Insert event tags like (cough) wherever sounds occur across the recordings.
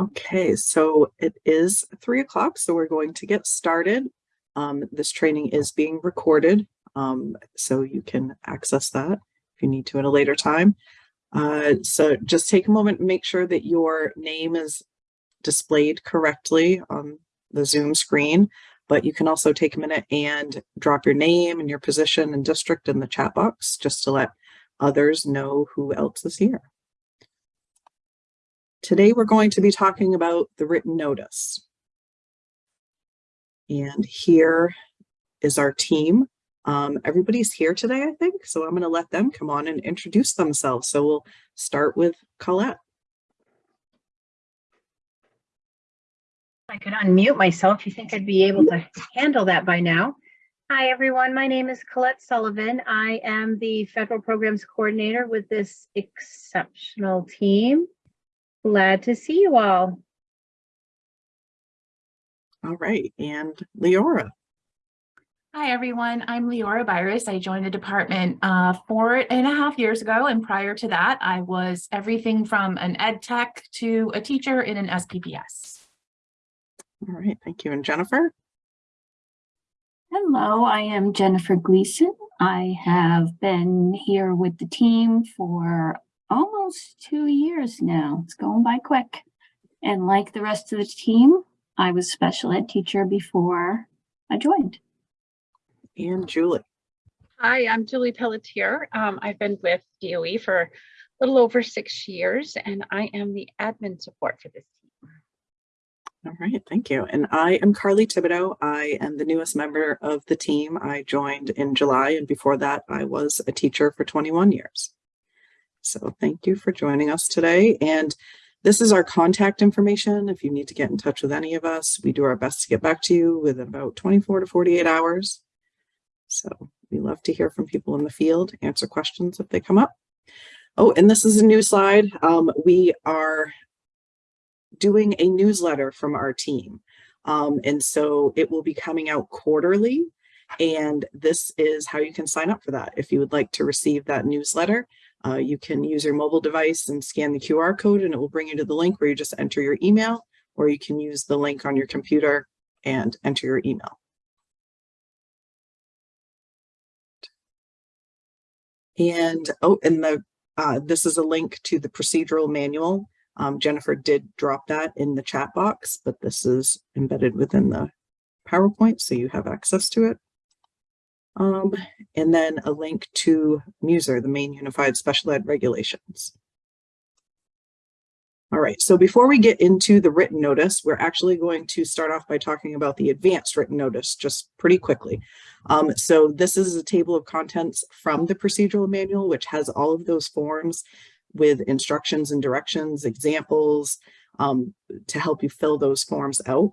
Okay, so it is three o'clock, so we're going to get started. Um, this training is being recorded, um, so you can access that if you need to at a later time. Uh, so just take a moment and make sure that your name is displayed correctly on the Zoom screen, but you can also take a minute and drop your name and your position and district in the chat box just to let others know who else is here. Today we're going to be talking about the written notice. And here is our team. Um, everybody's here today, I think, so I'm going to let them come on and introduce themselves. So we'll start with Colette. I could unmute myself. You think I'd be able to handle that by now? Hi, everyone. My name is Colette Sullivan. I am the Federal Programs Coordinator with this exceptional team. Glad to see you all. All right, and Leora. Hi, everyone. I'm Leora Virus. I joined the department uh, four and a half years ago. And prior to that, I was everything from an ed tech to a teacher in an SPPS. All right, thank you. And Jennifer? Hello, I am Jennifer Gleason. I have been here with the team for almost two years now. It's going by quick. And like the rest of the team, I was special ed teacher before I joined. And Julie. Hi, I'm Julie Pelletier. Um, I've been with DOE for a little over six years, and I am the admin support for this team. All right, thank you. And I am Carly Thibodeau. I am the newest member of the team. I joined in July, and before that, I was a teacher for 21 years. So thank you for joining us today. And this is our contact information. If you need to get in touch with any of us, we do our best to get back to you within about 24 to 48 hours. So we love to hear from people in the field, answer questions if they come up. Oh, and this is a new slide. Um, we are doing a newsletter from our team. Um, and so it will be coming out quarterly. And this is how you can sign up for that. If you would like to receive that newsletter, uh, you can use your mobile device and scan the QR code and it will bring you to the link where you just enter your email, or you can use the link on your computer and enter your email. And oh, and the uh, this is a link to the procedural manual. Um, Jennifer did drop that in the chat box, but this is embedded within the PowerPoint, so you have access to it. Um, and then a link to MUSER, the Maine Unified Special Ed Regulations. All right, so before we get into the written notice, we're actually going to start off by talking about the advanced written notice just pretty quickly. Um, so this is a table of contents from the procedural manual, which has all of those forms with instructions and directions, examples um, to help you fill those forms out.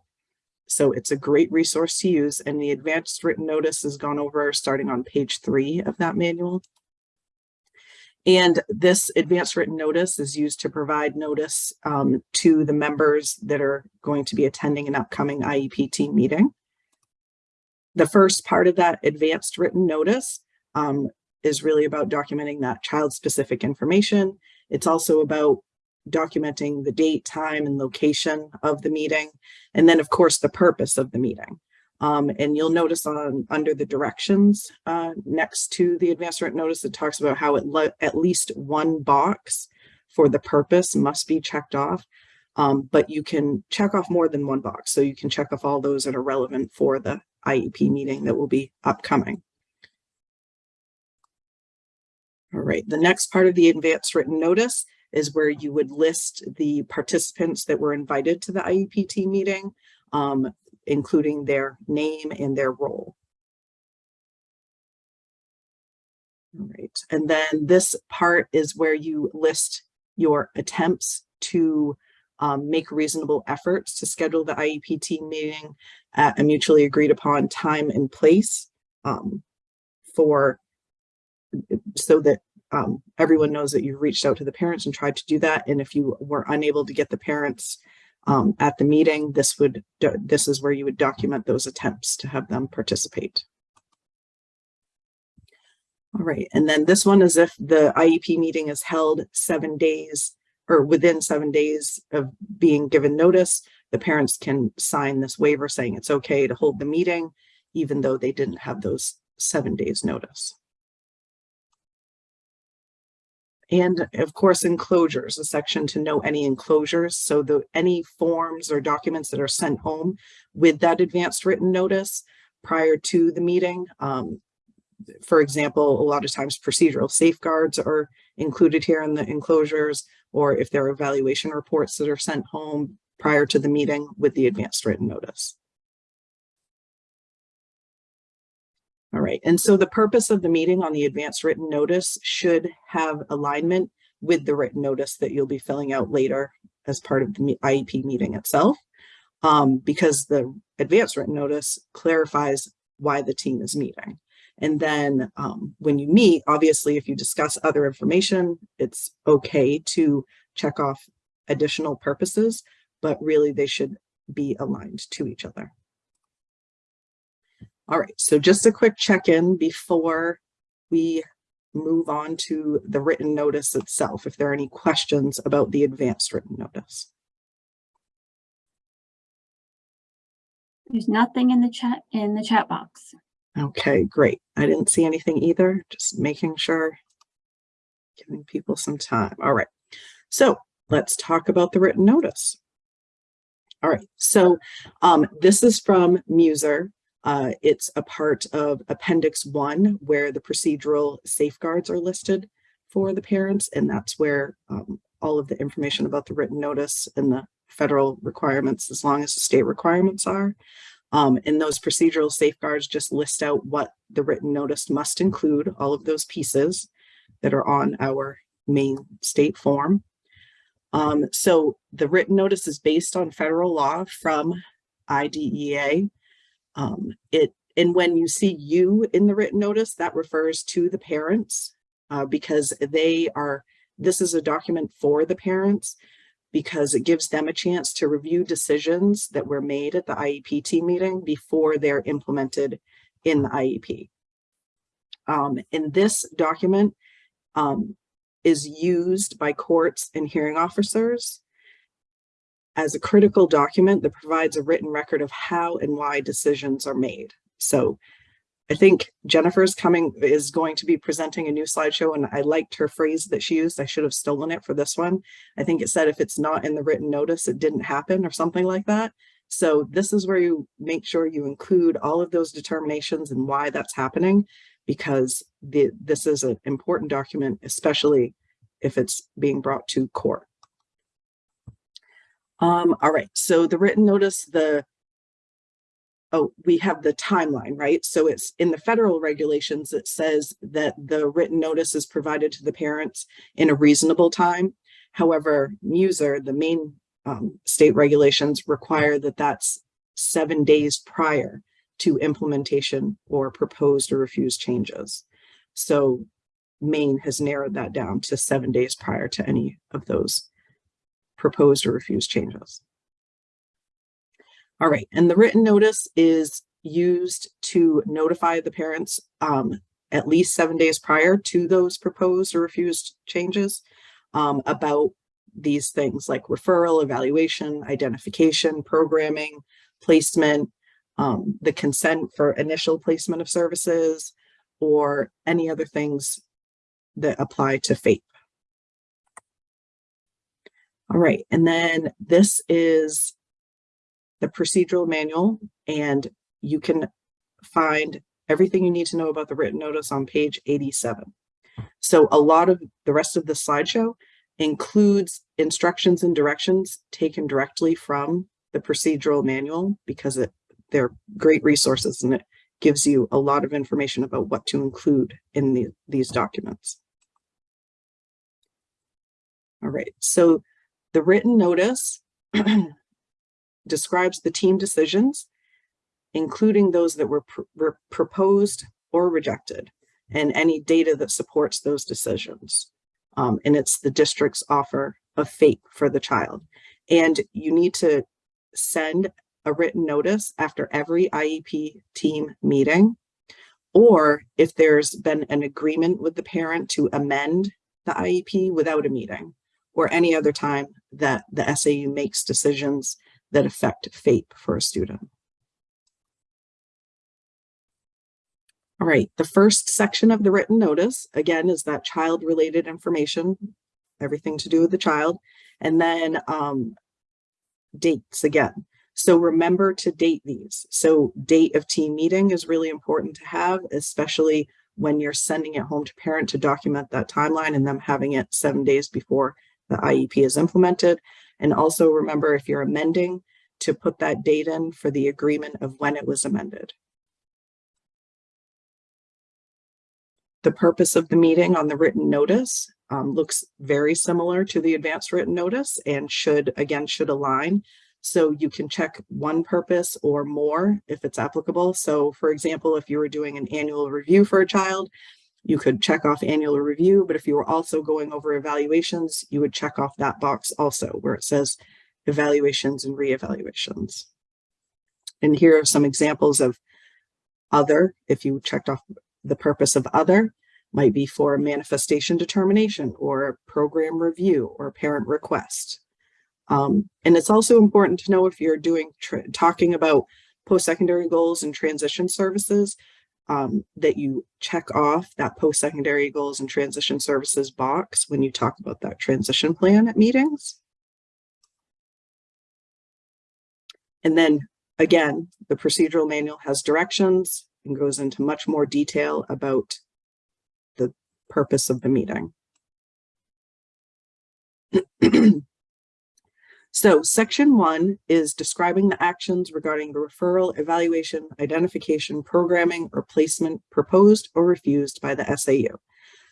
So it's a great resource to use and the advanced written notice is gone over starting on page three of that manual. And this advanced written notice is used to provide notice um, to the members that are going to be attending an upcoming IEP team meeting. The first part of that advanced written notice um, is really about documenting that child specific information. It's also about documenting the date, time, and location of the meeting, and then of course the purpose of the meeting. Um, and you'll notice on under the directions uh, next to the advanced written notice, it talks about how at least one box for the purpose must be checked off. Um, but you can check off more than one box. So you can check off all those that are relevant for the IEP meeting that will be upcoming. All right, the next part of the advanced written notice is where you would list the participants that were invited to the IEPT meeting, um, including their name and their role. All right, and then this part is where you list your attempts to um, make reasonable efforts to schedule the IEPT meeting at a mutually agreed upon time and place um, for so that um, everyone knows that you've reached out to the parents and tried to do that. And if you were unable to get the parents um, at the meeting, this would this is where you would document those attempts to have them participate. All right, and then this one is if the IEP meeting is held seven days or within seven days of being given notice, the parents can sign this waiver saying it's okay to hold the meeting, even though they didn't have those seven days notice. And of course, enclosures, a section to know any enclosures. So the, any forms or documents that are sent home with that advanced written notice prior to the meeting. Um, for example, a lot of times procedural safeguards are included here in the enclosures, or if there are evaluation reports that are sent home prior to the meeting with the advanced written notice. All right, and so the purpose of the meeting on the advanced written notice should have alignment with the written notice that you'll be filling out later as part of the IEP meeting itself. Um, because the advanced written notice clarifies why the team is meeting. And then um, when you meet, obviously, if you discuss other information, it's okay to check off additional purposes, but really they should be aligned to each other. All right, so just a quick check-in before we move on to the written notice itself, if there are any questions about the advanced written notice. There's nothing in the chat, in the chat box. Okay, great. I didn't see anything either, just making sure. Giving people some time. All right. So let's talk about the written notice. All right, so um, this is from Muser. Uh, it's a part of Appendix 1 where the procedural safeguards are listed for the parents, and that's where um, all of the information about the written notice and the federal requirements, as long as the state requirements are. Um, and those procedural safeguards just list out what the written notice must include, all of those pieces that are on our Maine state form. Um, so the written notice is based on federal law from IDEA. Um, it and when you see you in the written notice, that refers to the parents uh, because they are, this is a document for the parents because it gives them a chance to review decisions that were made at the IEP team meeting before they're implemented in the IEP. Um, and this document um, is used by courts and hearing officers as a critical document that provides a written record of how and why decisions are made. So I think Jennifer's coming is going to be presenting a new slideshow and I liked her phrase that she used. I should have stolen it for this one. I think it said if it's not in the written notice, it didn't happen or something like that. So this is where you make sure you include all of those determinations and why that's happening because the, this is an important document, especially if it's being brought to court. Um, all right, so the written notice, the oh, we have the timeline, right? So it's in the federal regulations, it says that the written notice is provided to the parents in a reasonable time. However, Muser, the Maine um, state regulations require that that's seven days prior to implementation or proposed or refused changes. So Maine has narrowed that down to seven days prior to any of those proposed or refused changes. All right, and the written notice is used to notify the parents um, at least seven days prior to those proposed or refused changes um, about these things like referral, evaluation, identification, programming, placement, um, the consent for initial placement of services, or any other things that apply to FAPE. All right, and then this is the procedural manual, and you can find everything you need to know about the written notice on page 87. So a lot of the rest of the slideshow includes instructions and directions taken directly from the procedural manual because it, they're great resources and it gives you a lot of information about what to include in the, these documents. All right, so the written notice (clears throat) describes the team decisions, including those that were, pr were proposed or rejected, and any data that supports those decisions. Um, and it's the district's offer of FAPE for the child. And you need to send a written notice after every IEP team meeting, or if there's been an agreement with the parent to amend the IEP without a meeting, or any other time that the SAU makes decisions that affect FAPE for a student. All right, the first section of the written notice, again, is that child-related information, everything to do with the child, and then um, dates again. So remember to date these. So date of team meeting is really important to have, especially when you're sending it home to parent to document that timeline and them having it seven days before the IEP is implemented. And also remember if you're amending to put that date in for the agreement of when it was amended. The purpose of the meeting on the written notice um, looks very similar to the advanced written notice and should, again, should align. So you can check one purpose or more if it's applicable. So for example, if you were doing an annual review for a child, you could check off annual review, but if you were also going over evaluations, you would check off that box also where it says evaluations and reevaluations. And here are some examples of other, if you checked off the purpose of other, might be for manifestation determination or program review or parent request. Um, and it's also important to know if you're doing talking about post-secondary goals and transition services, um, that you check off that post-secondary goals and transition services box when you talk about that transition plan at meetings. And then again, the procedural manual has directions and goes into much more detail about the purpose of the meeting. (clears throat) So section one is describing the actions regarding the referral, evaluation, identification, programming, or placement proposed or refused by the SAU.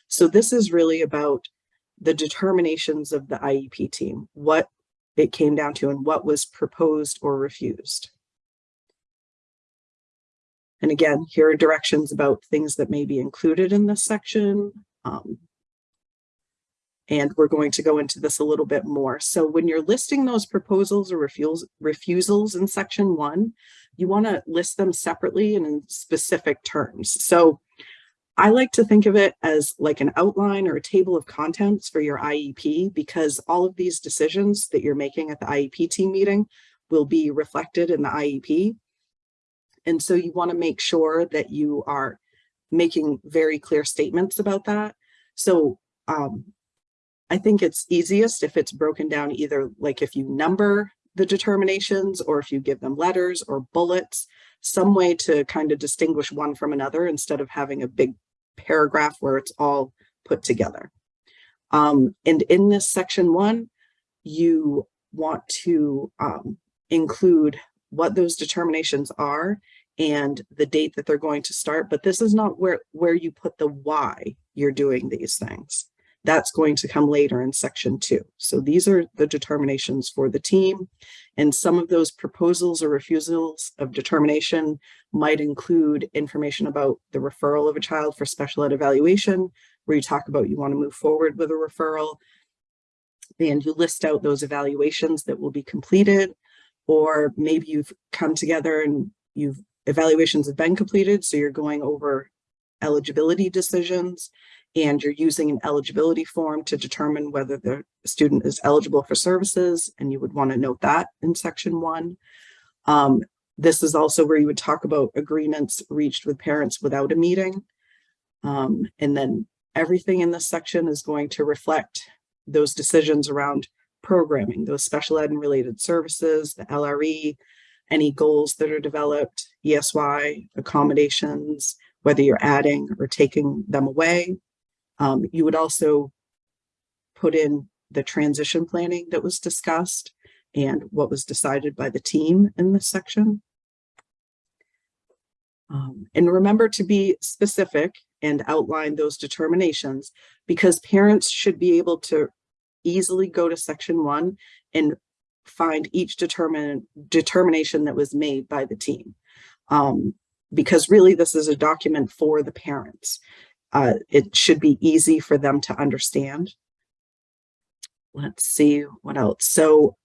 So this is really about the determinations of the IEP team, what it came down to and what was proposed or refused. And again, here are directions about things that may be included in this section, um, and we're going to go into this a little bit more. So when you're listing those proposals or refusals, refusals in section one, you want to list them separately and in specific terms. So I like to think of it as like an outline or a table of contents for your IEP because all of these decisions that you're making at the IEP team meeting will be reflected in the IEP. And so you want to make sure that you are making very clear statements about that. So um, I think it's easiest if it's broken down either like if you number the determinations or if you give them letters or bullets, some way to kind of distinguish one from another instead of having a big paragraph where it's all put together. Um, and in this section one, you want to um, include what those determinations are and the date that they're going to start, but this is not where, where you put the why you're doing these things. That's going to come later in section two. So these are the determinations for the team. And some of those proposals or refusals of determination might include information about the referral of a child for special ed evaluation, where you talk about you want to move forward with a referral. And you list out those evaluations that will be completed, or maybe you've come together and you've evaluations have been completed. So you're going over eligibility decisions and you're using an eligibility form to determine whether the student is eligible for services, and you would want to note that in section one. Um, this is also where you would talk about agreements reached with parents without a meeting. Um, and then everything in this section is going to reflect those decisions around programming, those special ed and related services, the LRE, any goals that are developed, ESY, accommodations, whether you're adding or taking them away, um, you would also put in the transition planning that was discussed and what was decided by the team in this section. Um, and remember to be specific and outline those determinations because parents should be able to easily go to section one and find each determination that was made by the team. Um, because really this is a document for the parents uh, it should be easy for them to understand. Let's see what else. So,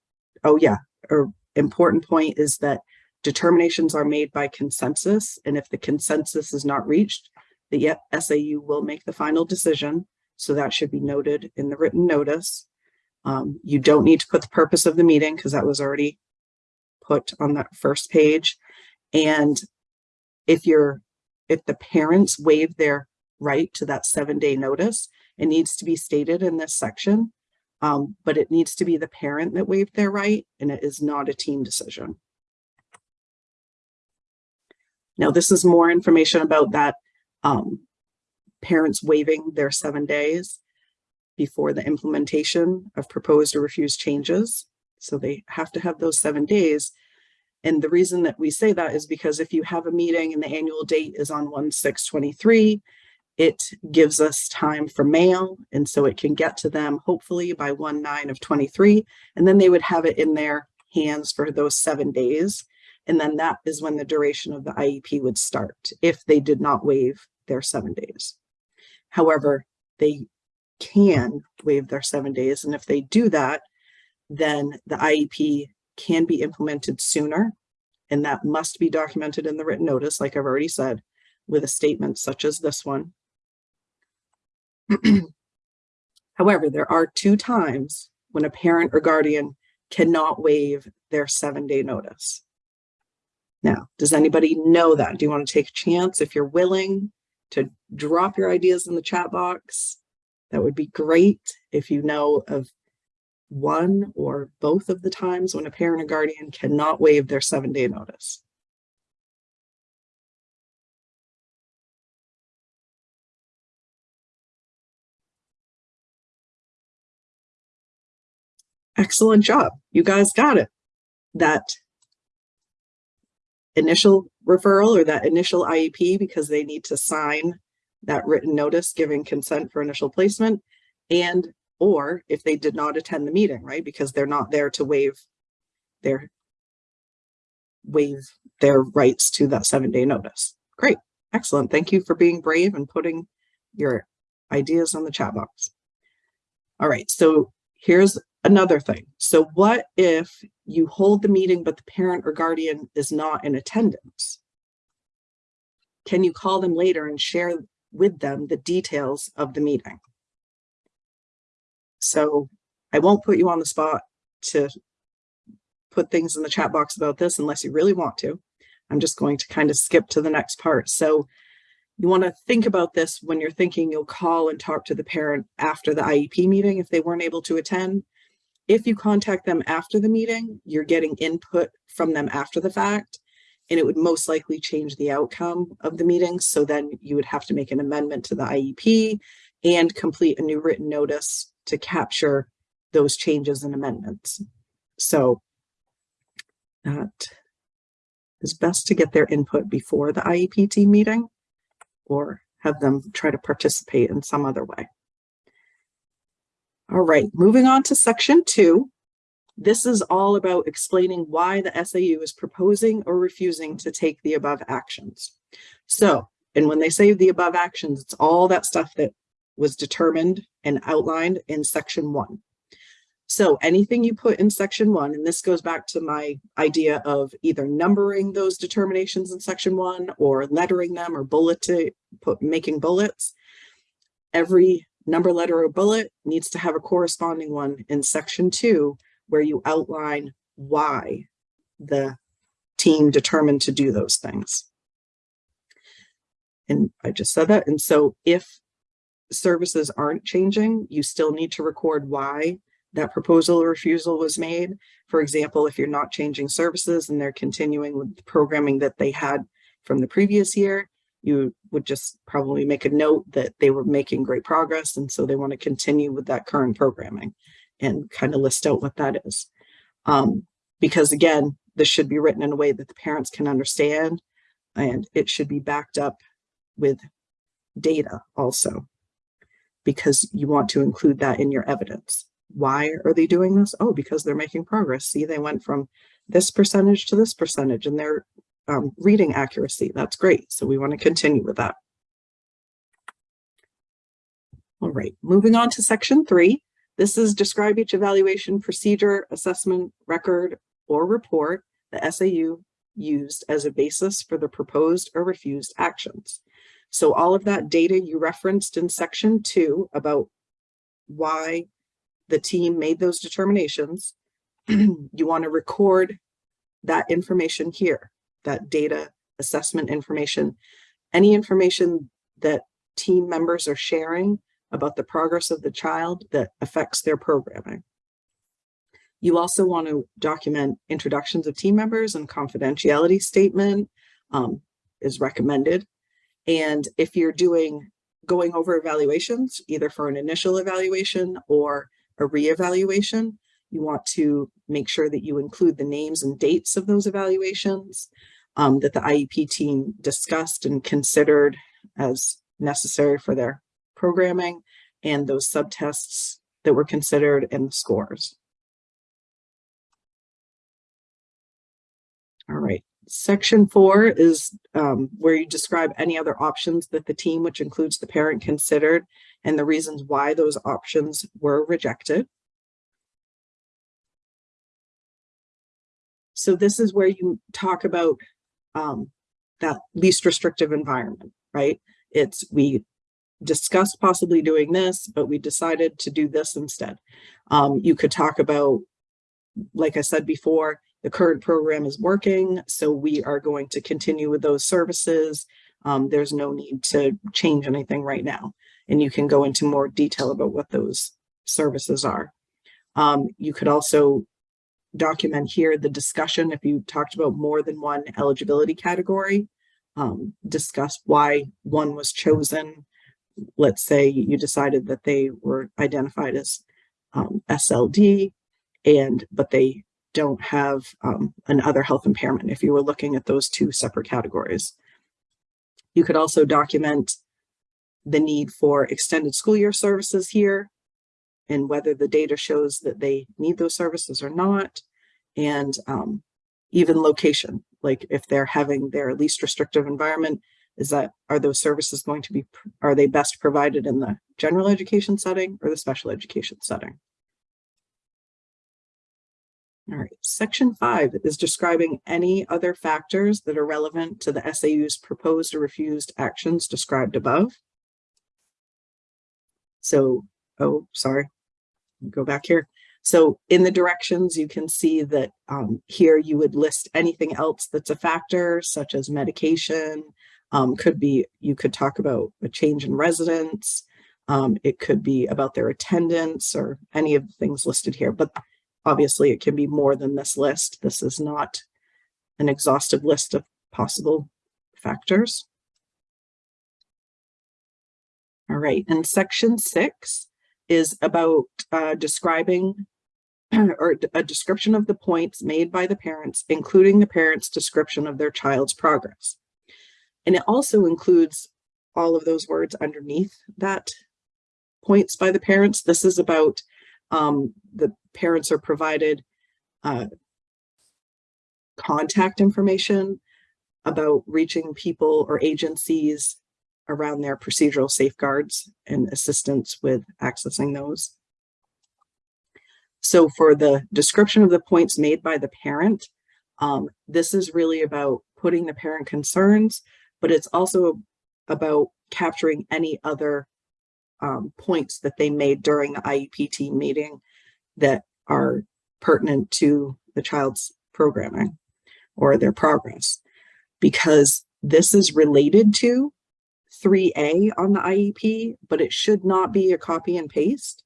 oh yeah, a important point is that determinations are made by consensus. And if the consensus is not reached, the SAU will make the final decision. So that should be noted in the written notice. Um, you don't need to put the purpose of the meeting because that was already put on that first page. And if you're, if the parents waive their right to that seven day notice, it needs to be stated in this section. Um, but it needs to be the parent that waived their right and it is not a team decision. Now, this is more information about that um, parents waiving their seven days before the implementation of proposed or refused changes. So they have to have those seven days. And the reason that we say that is because if you have a meeting and the annual date is on 1-6-23, it gives us time for mail. And so it can get to them hopefully by 1-9 of 23. And then they would have it in their hands for those seven days. And then that is when the duration of the IEP would start if they did not waive their seven days. However, they can waive their seven days. And if they do that, then the IEP can be implemented sooner. And that must be documented in the written notice, like I've already said, with a statement such as this one. (clears throat) However, there are two times when a parent or guardian cannot waive their seven day notice. Now, does anybody know that? Do you want to take a chance if you're willing to drop your ideas in the chat box? That would be great if you know of one or both of the times when a parent or guardian cannot waive their seven day notice. Excellent job. You guys got it. That initial referral or that initial IEP because they need to sign that written notice giving consent for initial placement and or if they did not attend the meeting, right? Because they're not there to waive their waive their rights to that seven day notice. Great. Excellent. Thank you for being brave and putting your ideas on the chat box. All right. So here's another thing. So what if you hold the meeting, but the parent or guardian is not in attendance? Can you call them later and share with them the details of the meeting? So I won't put you on the spot to put things in the chat box about this unless you really want to. I'm just going to kind of skip to the next part. So you want to think about this when you're thinking you'll call and talk to the parent after the IEP meeting if they weren't able to attend. If you contact them after the meeting, you're getting input from them after the fact, and it would most likely change the outcome of the meeting. So then you would have to make an amendment to the IEP and complete a new written notice to capture those changes and amendments. So that is best to get their input before the IEP team meeting or have them try to participate in some other way. All right, moving on to section two. This is all about explaining why the SAU is proposing or refusing to take the above actions. So, and when they say the above actions, it's all that stuff that was determined and outlined in section one. So anything you put in section one, and this goes back to my idea of either numbering those determinations in section one or lettering them or bullet put making bullets. Every number, letter, or bullet needs to have a corresponding one in section two where you outline why the team determined to do those things. And I just said that. And so if services aren't changing, you still need to record why that proposal or refusal was made. For example, if you're not changing services and they're continuing with the programming that they had from the previous year, you would just probably make a note that they were making great progress and so they want to continue with that current programming and kind of list out what that is. Um, because again, this should be written in a way that the parents can understand and it should be backed up with data also because you want to include that in your evidence. Why are they doing this? Oh, because they're making progress. See, they went from this percentage to this percentage and their um, reading accuracy. That's great. So we want to continue with that. All right, moving on to section three. This is describe each evaluation procedure, assessment, record, or report the SAU used as a basis for the proposed or refused actions. So all of that data you referenced in section two about why the team made those determinations, (clears throat) you want to record that information here, that data assessment information, any information that team members are sharing about the progress of the child that affects their programming. You also want to document introductions of team members and confidentiality statement um, is recommended. And if you're doing, going over evaluations, either for an initial evaluation or a reevaluation, you want to make sure that you include the names and dates of those evaluations um, that the IEP team discussed and considered as necessary for their programming and those subtests that were considered and the scores. All right, section four is um, where you describe any other options that the team, which includes the parent considered and the reasons why those options were rejected. So this is where you talk about um, that least restrictive environment, right? It's we discussed possibly doing this, but we decided to do this instead. Um, you could talk about, like I said before, the current program is working, so we are going to continue with those services. Um, there's no need to change anything right now. And you can go into more detail about what those services are. Um, you could also document here the discussion if you talked about more than one eligibility category. Um, discuss why one was chosen. Let's say you decided that they were identified as um, SLD and but they don't have um, another health impairment if you were looking at those two separate categories. You could also document the need for extended school year services here and whether the data shows that they need those services or not. And um, even location, like if they're having their least restrictive environment, is that, are those services going to be, are they best provided in the general education setting or the special education setting? All right, section five is describing any other factors that are relevant to the SAU's proposed or refused actions described above. So, oh, sorry, go back here. So in the directions, you can see that um, here you would list anything else that's a factor, such as medication, um, could be, you could talk about a change in residence, um, it could be about their attendance or any of the things listed here, but Obviously, it can be more than this list. This is not an exhaustive list of possible factors. All right, and section six is about uh, describing (clears throat) or a description of the points made by the parents, including the parents' description of their child's progress. And it also includes all of those words underneath that points by the parents. This is about um, the parents are provided uh, contact information about reaching people or agencies around their procedural safeguards and assistance with accessing those. So for the description of the points made by the parent, um, this is really about putting the parent concerns, but it's also about capturing any other um, points that they made during the IEP team meeting that are pertinent to the child's programming or their progress because this is related to 3A on the IEP, but it should not be a copy and paste.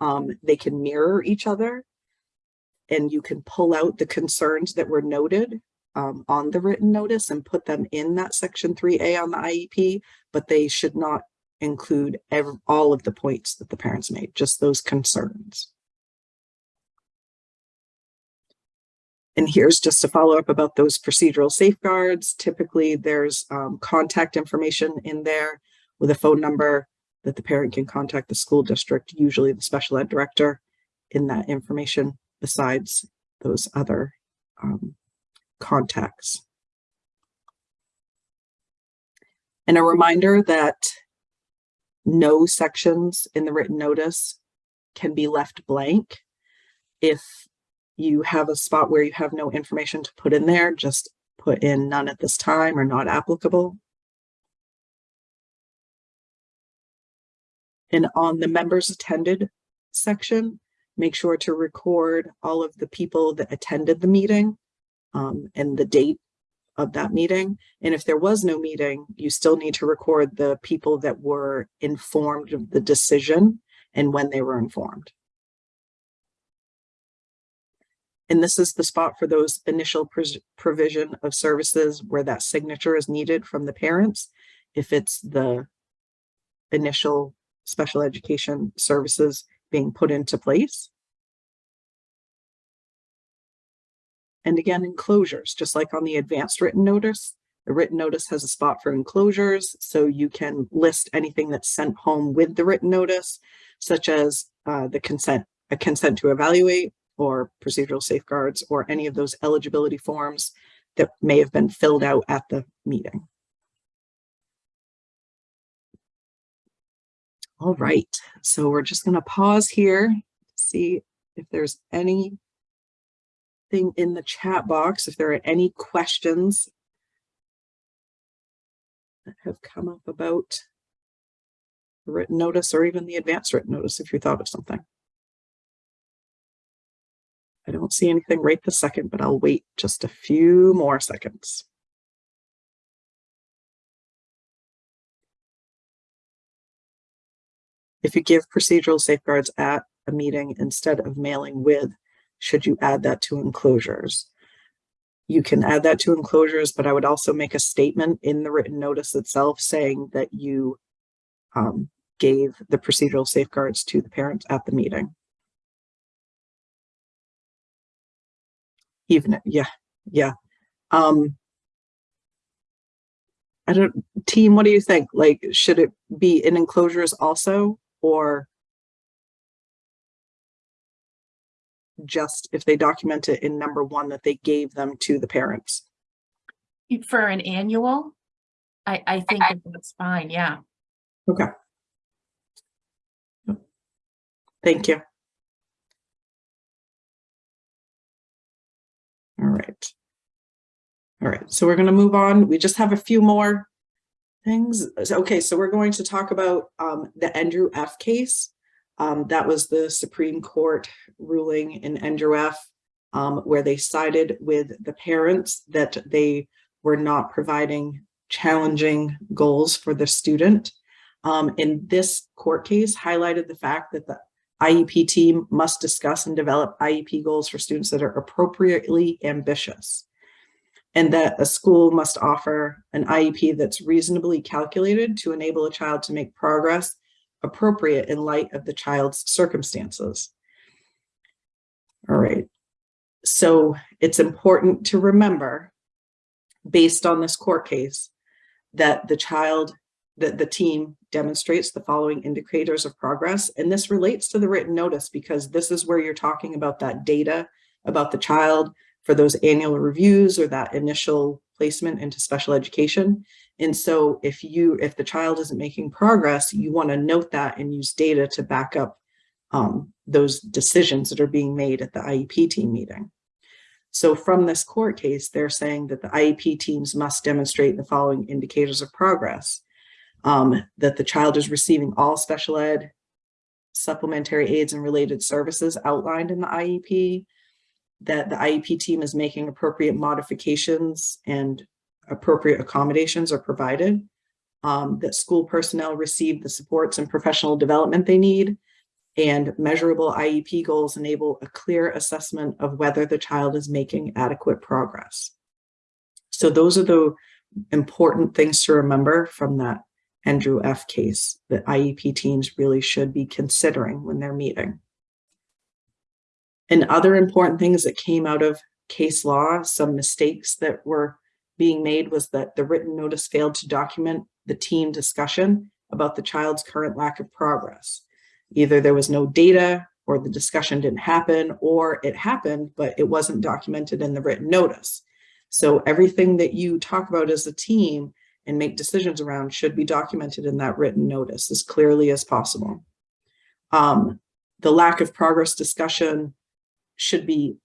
Um, they can mirror each other and you can pull out the concerns that were noted um, on the written notice and put them in that section 3A on the IEP, but they should not include every, all of the points that the parents made, just those concerns. And here's just a follow up about those procedural safeguards. Typically there's um, contact information in there with a phone number that the parent can contact the school district, usually the special ed director in that information besides those other um, contacts. And a reminder that no sections in the written notice can be left blank. If you have a spot where you have no information to put in there, just put in none at this time or not applicable. And on the members attended section, Make sure to record all of the people that attended the meeting um, and the date of that meeting. And if there was no meeting, you still need to record the people that were informed of the decision and when they were informed. And this is the spot for those initial provision of services where that signature is needed from the parents. If it's the initial special education services being put into place. And again, enclosures, just like on the advanced written notice, the written notice has a spot for enclosures, so you can list anything that's sent home with the written notice, such as uh, the consent, a consent to evaluate, or procedural safeguards, or any of those eligibility forms that may have been filled out at the meeting. All right, so we're just going to pause here, see if there's anything in the chat box, if there are any questions that have come up about the written notice or even the advanced written notice if you thought of something. I don't see anything right this second, but I'll wait just a few more seconds. If you give procedural safeguards at a meeting instead of mailing with, should you add that to enclosures? You can add that to enclosures, but I would also make a statement in the written notice itself saying that you um, gave the procedural safeguards to the parents at the meeting. Even, yeah, yeah. Um, I don't, team, what do you think? Like, should it be in enclosures also, or just if they document it in number one that they gave them to the parents? For an annual, I, I think that that's fine, yeah. Okay. Thank you. All right. All right, so we're going to move on. We just have a few more things. Okay, so we're going to talk about um, the Endrew F case. Um, that was the Supreme Court ruling in Endrew F. um, where they sided with the parents that they were not providing challenging goals for the student. Um, and this court case highlighted the fact that the IEP team must discuss and develop IEP goals for students that are appropriately ambitious. And that a school must offer an IEP that's reasonably calculated to enable a child to make progress appropriate in light of the child's circumstances. All right. So it's important to remember, based on this court case, that the child, that the team demonstrates the following indicators of progress. And this relates to the written notice because this is where you're talking about that data about the child for those annual reviews or that initial placement into special education. And so if you, if the child isn't making progress, you want to note that and use data to back up um, those decisions that are being made at the IEP team meeting. So from this court case, they're saying that the IEP teams must demonstrate the following indicators of progress. Um, that the child is receiving all special ed supplementary aids and related services outlined in the IEP, that the IEP team is making appropriate modifications and appropriate accommodations are provided, um, that school personnel receive the supports and professional development they need, and measurable IEP goals enable a clear assessment of whether the child is making adequate progress. So those are the important things to remember from that Endrew F case that IEP teams really should be considering when they're meeting. And other important things that came out of case law, some mistakes that were being made was that the written notice failed to document the team discussion about the child's current lack of progress. Either there was no data or the discussion didn't happen or it happened, but it wasn't documented in the written notice. So everything that you talk about as a team and make decisions around should be documented in that written notice as clearly as possible. Um, the lack of progress discussion should be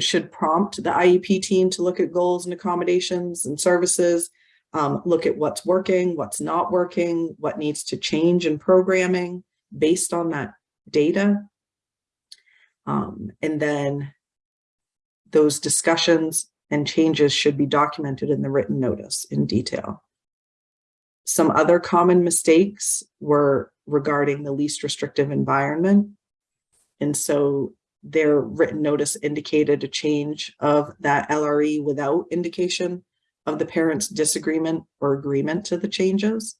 should prompt the IEP team to look at goals and accommodations and services, um, look at what's working, what's not working, what needs to change in programming based on that data. Um, and then those discussions and changes should be documented in the written notice in detail. Some other common mistakes were regarding the least restrictive environment. And so their written notice indicated a change of that LRE without indication of the parent's disagreement or agreement to the changes.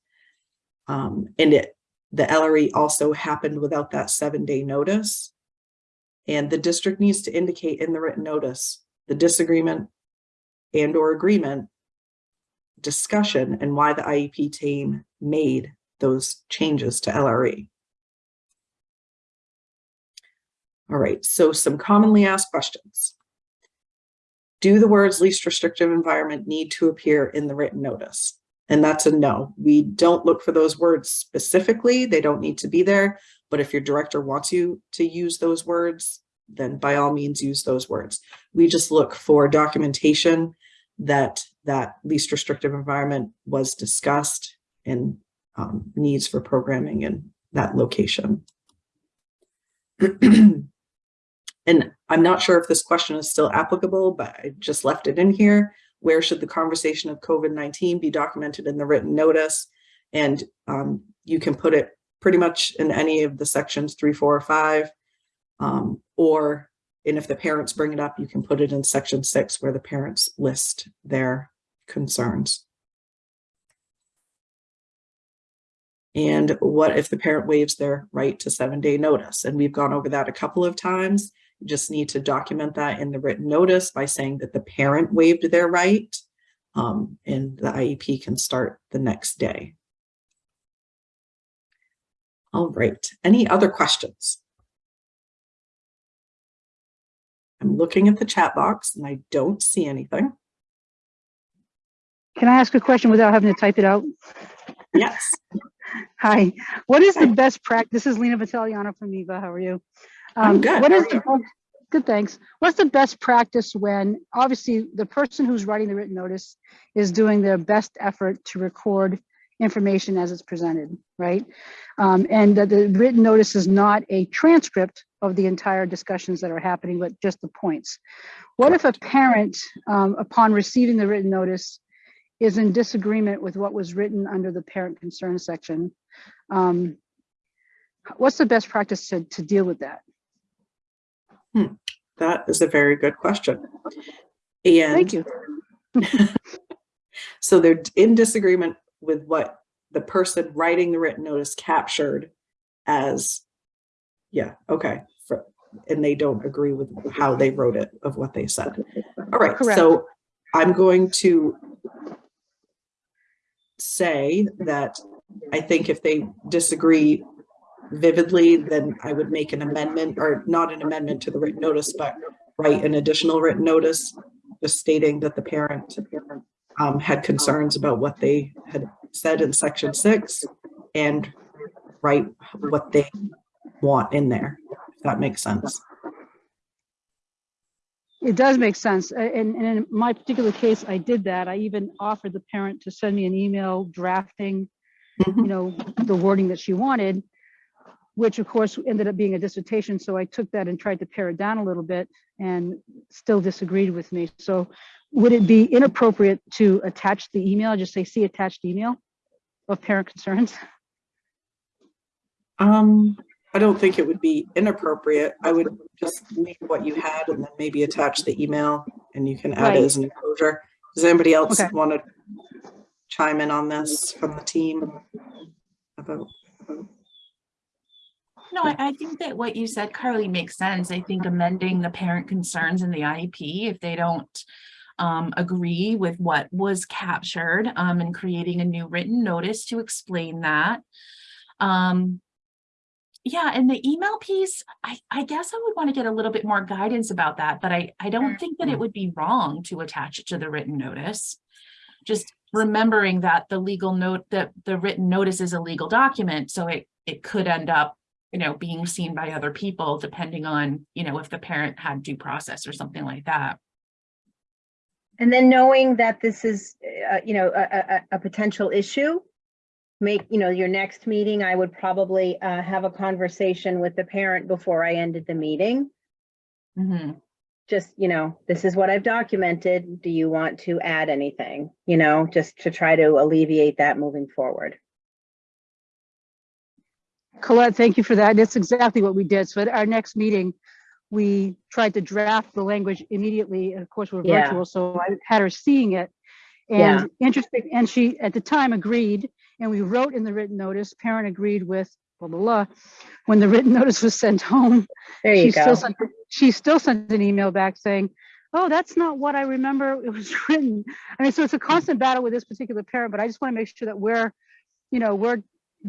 Um, and it, the LRE also happened without that seven day notice. And the district needs to indicate in the written notice, the disagreement and or agreement discussion and why the IEP team made those changes to LRE. All right, so some commonly asked questions. Do the words least restrictive environment need to appear in the written notice? And that's a no. We don't look for those words specifically. They don't need to be there. But if your director wants you to use those words, then by all means use those words. We just look for documentation that that least restrictive environment was discussed and um, needs for programming in that location. (clears throat) And I'm not sure if this question is still applicable, but I just left it in here. Where should the conversation of COVID-19 be documented in the written notice? And um, you can put it pretty much in any of the sections three, four, or five. Um, or, and if the parents bring it up, you can put it in section six where the parents list their concerns. And what if the parent waives their right to seven day notice? And we've gone over that a couple of times. You just need to document that in the written notice by saying that the parent waived their right um, and the IEP can start the next day. All right, any other questions? I'm looking at the chat box and I don't see anything. Can I ask a question without having to type it out? Yes, (laughs) Hi, what is the best practice? This is Lena Vitaliano from Eva. How are you? I'm Um, good. What is the, good, thanks. What's the best practice when, obviously, the person who's writing the written notice is doing their best effort to record information as it's presented, right? Um, and that the written notice is not a transcript of the entire discussions that are happening, but just the points. What if a parent, um, upon receiving the written notice, is in disagreement with what was written under the parent concern section? Um, What's the best practice to, to deal with that? that is a very good question. And Thank you. (laughs) So they're in disagreement with what the person writing the written notice captured as, yeah, okay. for- And they don't agree with how they wrote it of what they said. All right, Correct. so I'm going to say that I think if they disagree vividly, then I would make an amendment or not an amendment to the written notice, but write an additional written notice, just stating that the parent um, had concerns about what they had said in section six and write what they want in there, if that makes sense. It does make sense. And, and in my particular case, I did that. I even offered the parent to send me an email drafting, you Mhm. know, the wording that she wanted, which of course ended up being a dissertation. So I took that and tried to pare it down a little bit and still disagreed with me. So would it be inappropriate to attach the email, just say, see attached email of parent concerns? Um, I don't think it would be inappropriate. I would just leave what you had and then maybe attach the email and you can add it as an enclosure. Does anybody else Okay. want to chime in on this from the team? About, No, I, I think that what you said, Carly, makes sense. I think amending the parent concerns in the IEP, if they don't um, agree with what was captured, um, and creating a new written notice to explain that. Um, yeah, and the email piece, I, I guess I would want to get a little bit more guidance about that, but I, I don't think that it would be wrong to attach it to the written notice. Just remembering that the legal note, that the written notice is a legal document, so it, it could end up you know, being seen by other people, depending on, you know, if the parent had due process or something like that. And then knowing that this is, uh, you know, a, a, a potential issue, make, you know, your next meeting, I would probably uh, have a conversation with the parent before I ended the meeting Mhm. just, you know, this is what I've documented. Do you want to add anything? You know, just to try to alleviate that moving forward. Colette, thank you for that. That's exactly what we did. So at our next meeting, we tried to draft the language immediately. and Of course, we're Yeah. virtual, so I had her seeing it. Yeah. And interesting, and she, at the time, agreed, and we wrote in the written notice, parent agreed with blah, blah, blah. When the written (laughs) notice was sent home, There she you still go. sent, she still sent an email back saying, oh, that's not what I remember it was (laughs) written. I mean, so it's a constant battle with this particular parent, but I just want to make sure that we're, you know, we're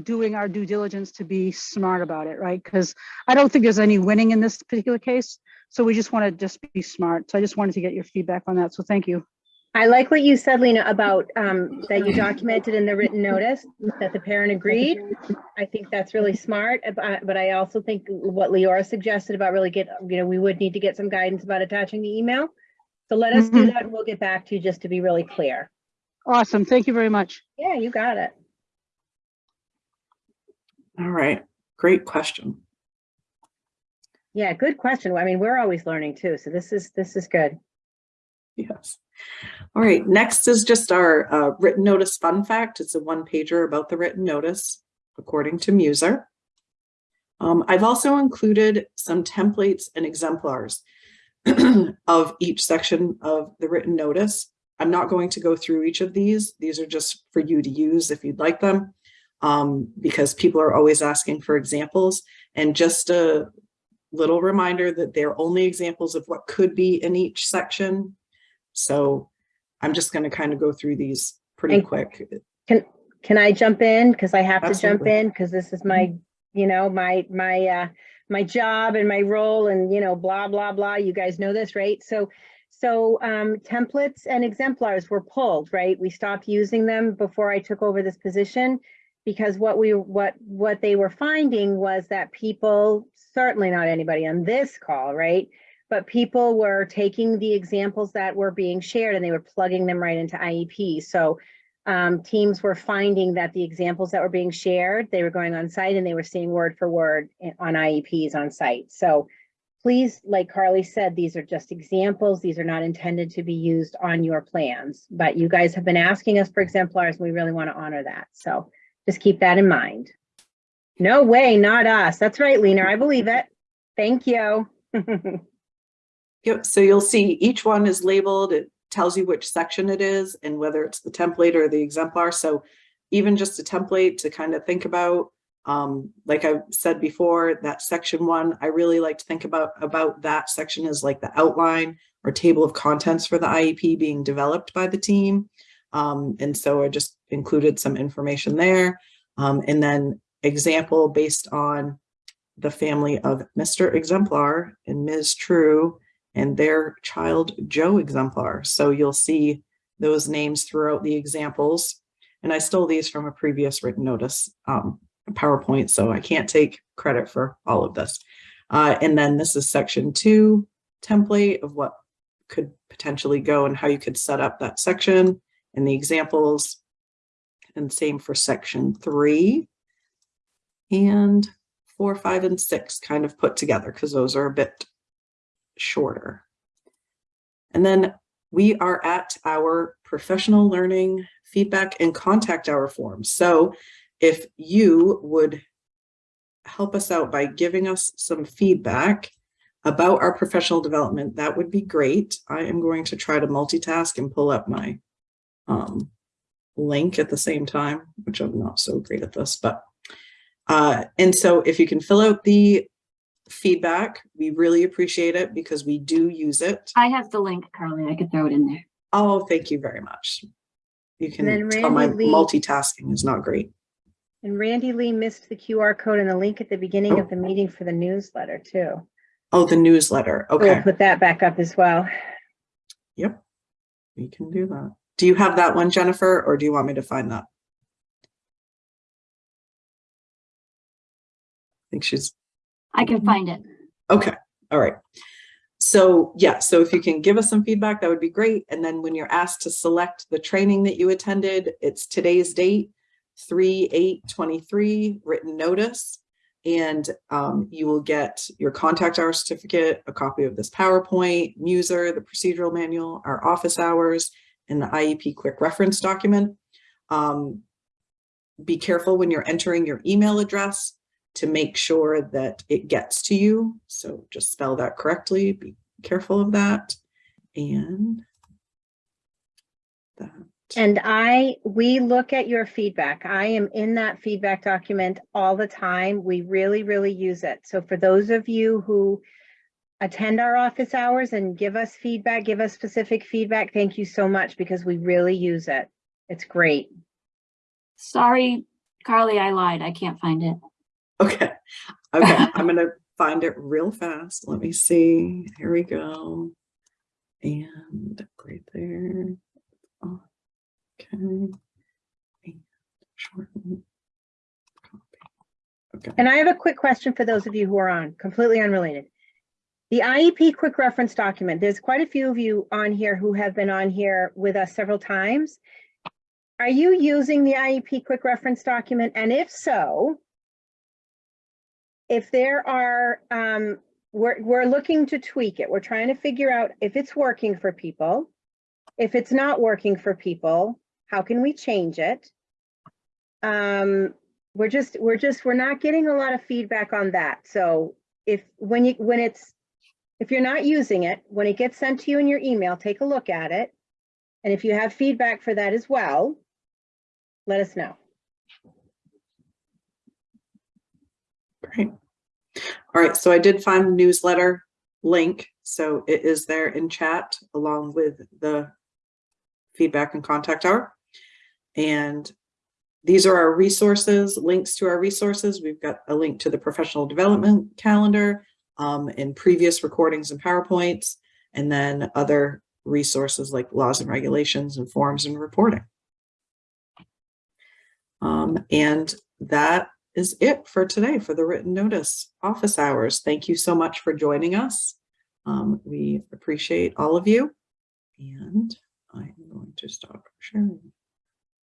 doing our due diligence to be smart about it, right? Because I don't think there's any winning in this particular case. So we just want to just be smart. So I just wanted to get your feedback on that. So thank you. I like what you said, Lena, about um, that you documented in the written notice that the parent agreed. I think that's really smart, uh, but I also think what Leora suggested about really get, you know, we would need to get some guidance about attaching the email. So let us do Mhm. that and we'll get back to you just to be really clear. Awesome. Thank you very much. Yeah, you got it. All right, great question. Yeah, good question. I mean, we're always learning too, so this is, this is good. Yes. All right, next is just our uh, written notice fun fact. It's a one pager about the written notice, according to Muser. Um, I've also included some templates and exemplars (clears throat) of each section of the written notice. I'm not going to go through each of these. These are just for you to use if you'd like them, um, because people are always asking for examples. And just a little reminder that they're only examples of what could be in each section. So I'm just going to kind of go through these pretty And- quick. Can can I jump in? Because I have to jump in because this is my, you know, my, my, uh, my job and my role and, you know, blah, blah, blah. You guys know this, right? So, so, um, templates and exemplars were pulled, right? We stopped using them before I took over this position. Because what we, what, what they were finding was that people, certainly not anybody on this call, right? But people were taking the examples that were being shared and they were plugging them right into IEP. So, um, teams were finding that the examples that were being shared, they were going on site and they were seeing word for word on IEPs on site. So please, like Carly said, these are just examples. These are not intended to be used on your plans, but you guys have been asking us for exemplars. and We really want to honor that. So just keep that in mind. No way, not us. That's right, Lena. I believe it. Thank you. (laughs) Yep, so you'll see each one is labeled, it tells you which section it is and whether it's the template or the exemplar. So even just a template to kind of think about, um, like I said before, that section one, I really like to think about, about that section as like the outline or table of contents for the IEP being developed by the team. Um, and so I just included some information there. Um, and then example based on the family of Mr. Exemplar and Ms. True and their child Joe Exemplar. So you'll see those names throughout the examples. And I stole these from a previous written notice um, PowerPoint, so I can't take credit for all of this. Uh, and then this is section two template of what could potentially go and how you could set up that section and the examples. And same for section three. And four, five, and six kind of put together because those are a bit shorter. And then we are at our professional learning feedback and contact hour forms. So if you would help us out by giving us some feedback about our professional development, that would be great. I am going to try to multitask and pull up my um, link at the same time, which I'm not so great at this, but uh, and so if you can fill out the feedback. We really appreciate it because we do use it. I have the link, Carly. I could throw it in there. Oh, thank you very much. You can then tell my Lee- multitasking is not great. And Randy Lee missed the QR code and the link at the beginning of the meeting for the newsletter too. Oh, the newsletter. So We'll put that back up as well. Yep. We can do that. Do you have that one, Jennifer, or do you want me to find that? I think she's I can find it. Okay, all right. So yeah, so if you can give us some feedback, that would be great. And then when you're asked to select the training that you attended, it's today's date, 3 8 23 written notice. And um, you will get your contact hour certificate, a copy of this PowerPoint, Muser, the procedural manual, our office hours, and the IEP quick reference document. Um, be careful when you're entering your email address to make sure that it gets to you. So just spell that correctly. Be careful of that. And that. And I, we look at your feedback. I am in that feedback document all the time. We really, really use it. So for those of you who attend our office hours and give us feedback, give us specific feedback, thank you so much because we really use it. It's great. Sorry, Carly, I lied. I can't find it. Okay, okay, I'm gonna (laughs) find it real fast. Let me see. Here we go. And right there. Oh, Okay. And shorten. Okay, And I have a quick question for those of you who are on, completely unrelated. The IEP quick reference document, there's quite a few of you on here who have been on here with us several times. Are you using the IEP quick reference document? And if so, if there are, um, we're, we're looking to tweak it. We're trying to figure out if it's working for people. If it's not working for people, how can we change it? Um, we're just, we're just, we're not getting a lot of feedback on that. So if, when you, when it's, if you're not using it, when it gets sent to you in your email, take a look at it. And if you have feedback for that as well, let us know. great. All right, so I did find the newsletter link, so it is there in chat along with the feedback and contact hour. And these are our resources, links to our resources. We've got a link to the professional development calendar um, and previous recordings and PowerPoints, and then other resources like laws and regulations and forms and reporting. Um, and that is it for today for the written notice office hours. Thank you so much for joining us. Um, we appreciate all of you. And I'm going to stop sharing.